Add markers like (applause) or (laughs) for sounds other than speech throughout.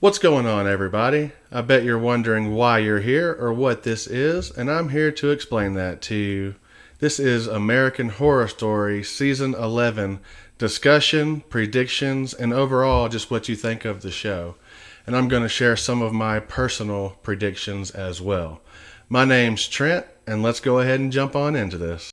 What's going on, everybody? I bet you're wondering why you're here or what this is, and I'm here to explain that to you. This is American Horror Story Season 11 discussion, predictions, and overall just what you think of the show. And I'm going to share some of my personal predictions as well. My name's Trent, and let's go ahead and jump on into this.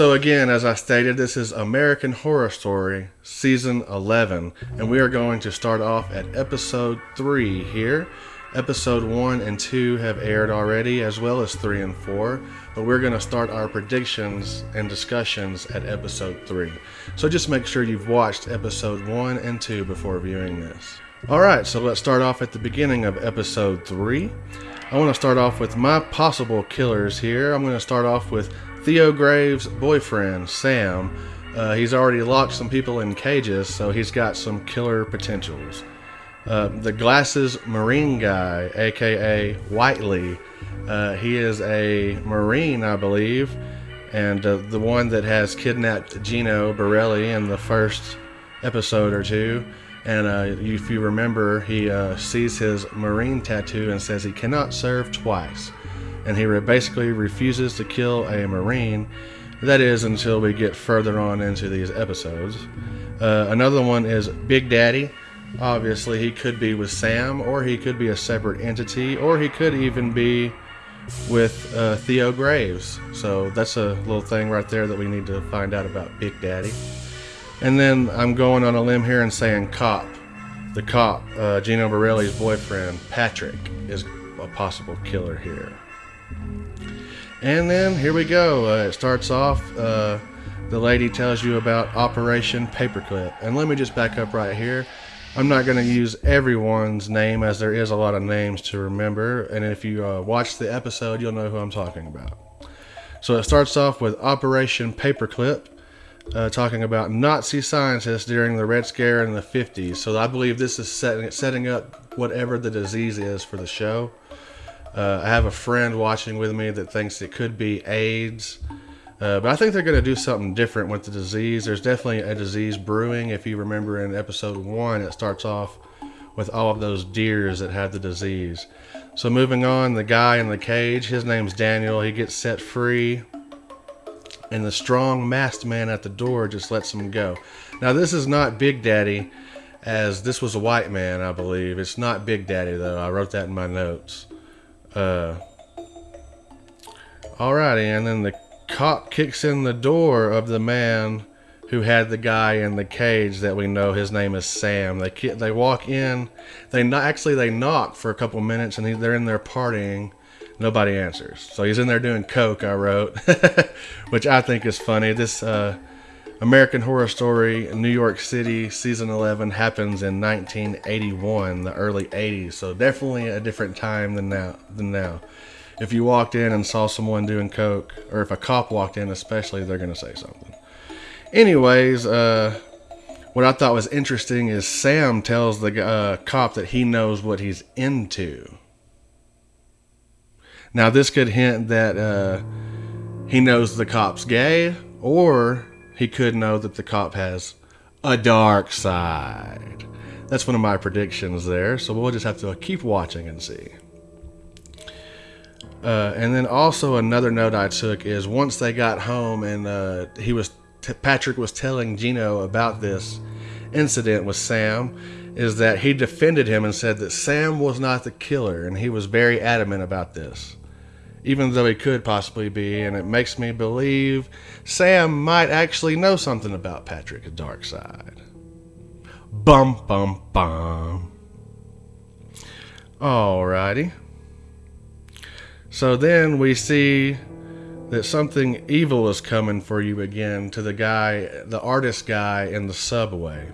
So, again, as I stated, this is American Horror Story Season 11, and we are going to start off at episode 3 here. Episode 1 and 2 have aired already, as well as 3 and 4, but we're going to start our predictions and discussions at episode 3. So, just make sure you've watched episode 1 and 2 before viewing this. Alright, so let's start off at the beginning of episode 3. I want to start off with my possible killers here. I'm going to start off with Theo Graves' boyfriend, Sam, uh, he's already locked some people in cages, so he's got some killer potentials. Uh, the Glasses Marine guy, aka Whitely, uh, he is a Marine, I believe, and uh, the one that has kidnapped Gino Barelli in the first episode or two. And uh, if you remember, he uh, sees his Marine tattoo and says he cannot serve twice and he basically refuses to kill a Marine. That is until we get further on into these episodes. Uh, another one is Big Daddy. Obviously, he could be with Sam, or he could be a separate entity, or he could even be with uh, Theo Graves. So that's a little thing right there that we need to find out about Big Daddy. And then I'm going on a limb here and saying Cop. The cop, uh, Gino Barelli's boyfriend, Patrick, is a possible killer here. And then here we go. Uh, it starts off. Uh, the lady tells you about Operation Paperclip. And let me just back up right here. I'm not going to use everyone's name as there is a lot of names to remember. And if you uh, watch the episode, you'll know who I'm talking about. So it starts off with Operation Paperclip, uh, talking about Nazi scientists during the Red Scare in the 50s. So I believe this is setting, setting up whatever the disease is for the show. Uh, I have a friend watching with me that thinks it could be AIDS. Uh, but I think they're going to do something different with the disease. There's definitely a disease brewing. If you remember in episode one, it starts off with all of those deers that had the disease. So moving on, the guy in the cage, his name's Daniel. He gets set free, and the strong masked man at the door just lets him go. Now this is not Big Daddy, as this was a white man, I believe. It's not Big Daddy though. I wrote that in my notes. Uh, alrighty, and then the cop kicks in the door of the man who had the guy in the cage that we know his name is Sam. They they walk in, they actually they knock for a couple minutes and he, they're in there partying. Nobody answers, so he's in there doing coke. I wrote, (laughs) which I think is funny. This uh, American Horror Story New York City season 11 happens in 1981, the early 80s. So definitely a different time than now than now. If you walked in and saw someone doing coke or if a cop walked in especially, they're going to say something. Anyways, uh, what I thought was interesting is Sam tells the uh, cop that he knows what he's into. Now, this could hint that uh, he knows the cop's gay, or he could know that the cop has a dark side. That's one of my predictions there, so we'll just have to keep watching and see. Uh, and then also another note I took is once they got home and uh, he was Patrick was telling Gino about this incident with Sam, is that he defended him and said that Sam was not the killer, and he was very adamant about this even though he could possibly be, and it makes me believe Sam might actually know something about Patrick's dark side. Bum bum bum. Alrighty. So then we see that something evil is coming for you again to the guy, the artist guy in the subway.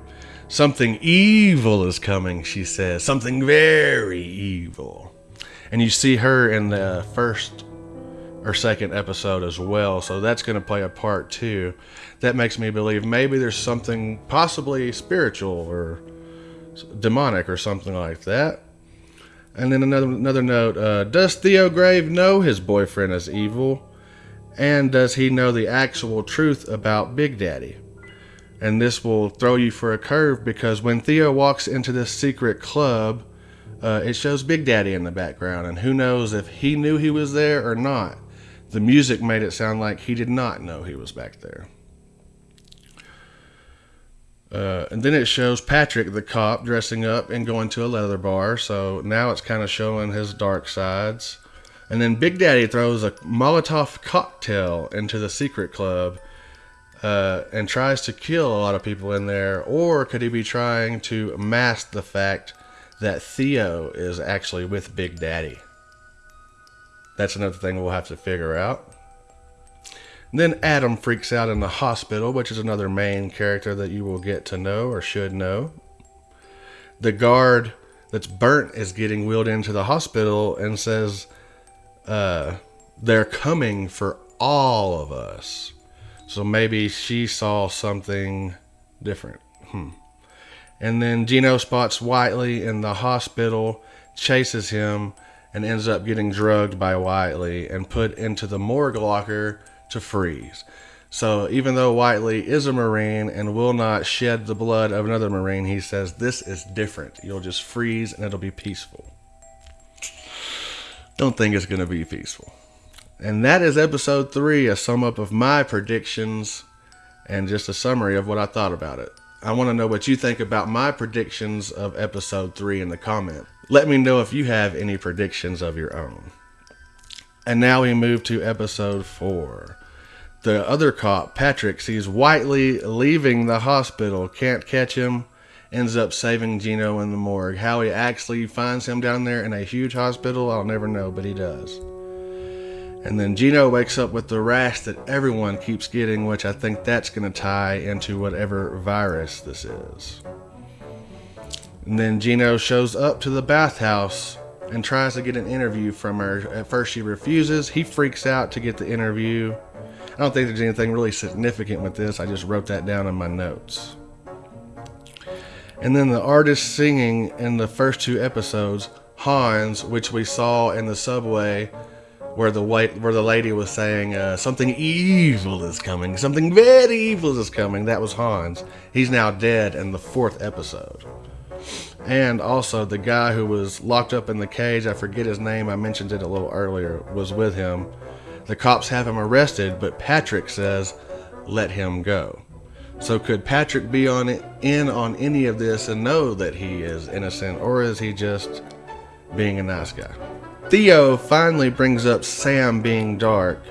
Something evil is coming, she says. Something very evil and you see her in the first or second episode as well. So that's going to play a part too. That makes me believe maybe there's something possibly spiritual or demonic or something like that. And then another another note: uh, Does Theo Grave know his boyfriend is evil, and does he know the actual truth about Big Daddy? And this will throw you for a curve because when Theo walks into this secret club, uh, it shows Big Daddy in the background, and who knows if he knew he was there or not. The music made it sound like he did not know he was back there. Uh, and then it shows Patrick, the cop, dressing up and going to a leather bar. So now it's kind of showing his dark sides. And then Big Daddy throws a Molotov cocktail into the secret club uh, and tries to kill a lot of people in there. Or could he be trying to mask the fact that Theo is actually with Big Daddy? That's another thing we'll have to figure out. Then Adam freaks out in the hospital, which is another main character that you will get to know or should know. The guard that's burnt is getting wheeled into the hospital and says, uh, they're coming for all of us. So maybe she saw something different. Hmm. And then Gino spots Whitely in the hospital, chases him, and ends up getting drugged by Whitely and put into the morgue locker to freeze. So even though Whitely is a Marine and will not shed the blood of another Marine, he says this is different. You'll just freeze and it'll be peaceful. Don't think it's going to be peaceful. And that is episode three, a sum up of my predictions and just a summary of what I thought about it. I want to know what you think about my predictions of episode three in the comment. Let me know if you have any predictions of your own. And now we move to episode four. The other cop, Patrick, sees Whitely leaving the hospital, can't catch him, ends up saving Gino in the morgue. How he actually finds him down there in a huge hospital, I'll never know, but he does. And then Gino wakes up with the rash that everyone keeps getting, which I think that's going to tie into whatever virus this is. And then Gino shows up to the bathhouse and tries to get an interview from her. At first, she refuses. He freaks out to get the interview. I don't think there's anything really significant with this. I just wrote that down in my notes. And then the artist singing in the first two episodes, Hans, which we saw in the subway, where the white, where the lady was saying uh, something evil is coming, something very evil is coming. That was Hans. He's now dead in the fourth episode. And also, the guy who was locked up in the cage, I forget his name, I mentioned it a little earlier, was with him. The cops have him arrested, but Patrick says, let him go. So, could Patrick be on it, in on any of this and know that he is innocent, or is he just being a nice guy? Theo finally brings up Sam being dark,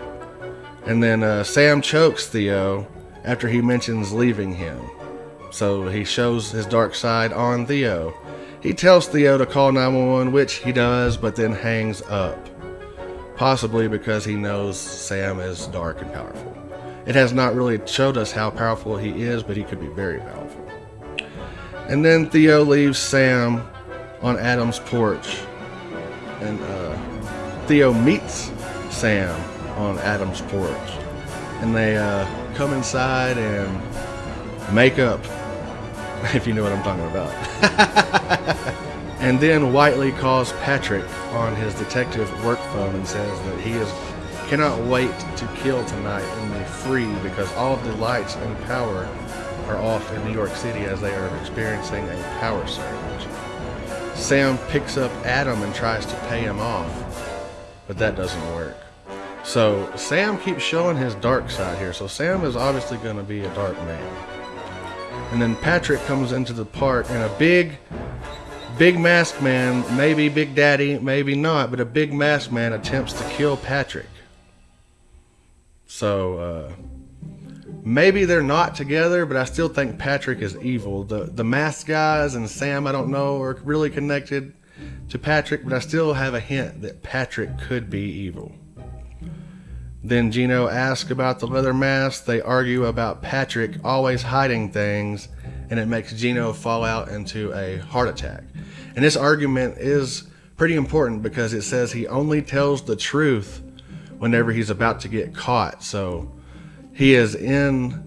and then uh, Sam chokes Theo after he mentions leaving him. So he shows his dark side on Theo. He tells Theo to call 911, which he does, but then hangs up. Possibly because he knows Sam is dark and powerful. It has not really showed us how powerful he is, but he could be very powerful. And then Theo leaves Sam on Adam's porch. And uh, Theo meets Sam on Adam's porch. And they uh, come inside and make up (laughs) if you know what I'm talking about. (laughs) and then Whitely calls Patrick on his detective work phone and says that he is cannot wait to kill tonight and be free because all of the lights and power are off in New York City as they are experiencing a power surge. Sam picks up Adam and tries to pay him off, but that doesn't work. So Sam keeps showing his dark side here. So Sam is obviously going to be a dark man. And then Patrick comes into the park and a big, big mask man, maybe Big Daddy, maybe not, but a big mask man attempts to kill Patrick. So, uh, maybe they're not together, but I still think Patrick is evil. The the mask guys and Sam, I don't know, are really connected to Patrick, but I still have a hint that Patrick could be evil. Then Gino asks about the leather mask. They argue about Patrick always hiding things, and it makes Gino fall out into a heart attack. And this argument is pretty important because it says he only tells the truth whenever he's about to get caught. So he is in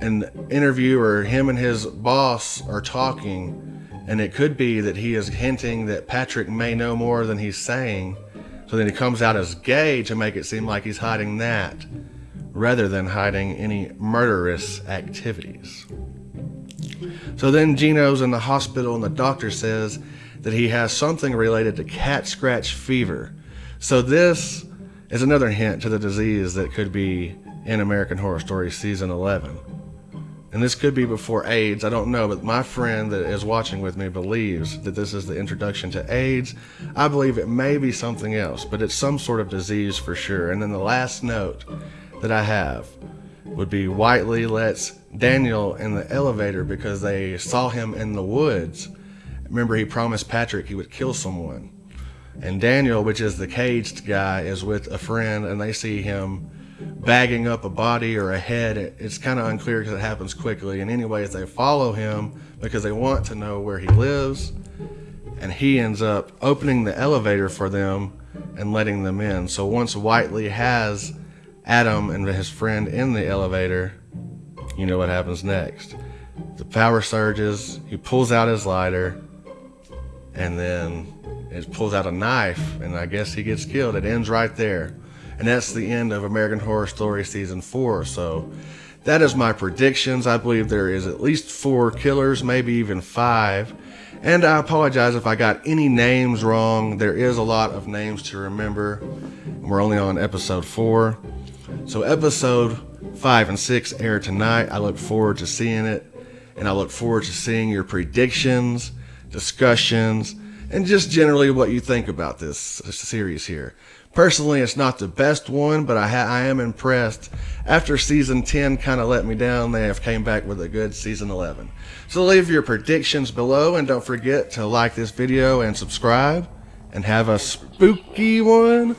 an interview, or him and his boss are talking, And it could be that he is hinting that Patrick may know more than he's saying. So then he comes out as gay to make it seem like he's hiding that rather than hiding any murderous activities. So then Gino's in the hospital and the doctor says that he has something related to cat scratch fever. So this is another hint to the disease that could be in American Horror Story season 11. And this could be before AIDS, I don't know, but my friend that is watching with me believes that this is the introduction to AIDS. I believe it may be something else, but it's some sort of disease for sure. And then the last note that I have would be Whitely lets Daniel in the elevator because they saw him in the woods. Remember, he promised Patrick he would kill someone. And Daniel, which is the caged guy, is with a friend and they see him bagging up a body or a head. It's kind of unclear because it happens quickly. And, anyways, they follow him because they want to know where he lives. And he ends up opening the elevator for them and letting them in. So once Whitely has Adam and his friend in the elevator, you know what happens next. The power surges, he pulls out his lighter, and then it pulls out a knife, and I guess he gets killed. It ends right there. And that's the end of American Horror Story Season 4. So that is my predictions. I believe there is at least four killers, maybe even five. And I apologize if I got any names wrong. There is a lot of names to remember. We're only on episode 4. So episode five and six air tonight. I look forward to seeing it, and I look forward to seeing your predictions, discussions, and just generally what you think about this series here. Personally, it's not the best one, but I, I am impressed. After season 10 kind of let me down, they have came back with a good season 11. So leave your predictions below, and don't forget to like this video and subscribe, and have a spooky one.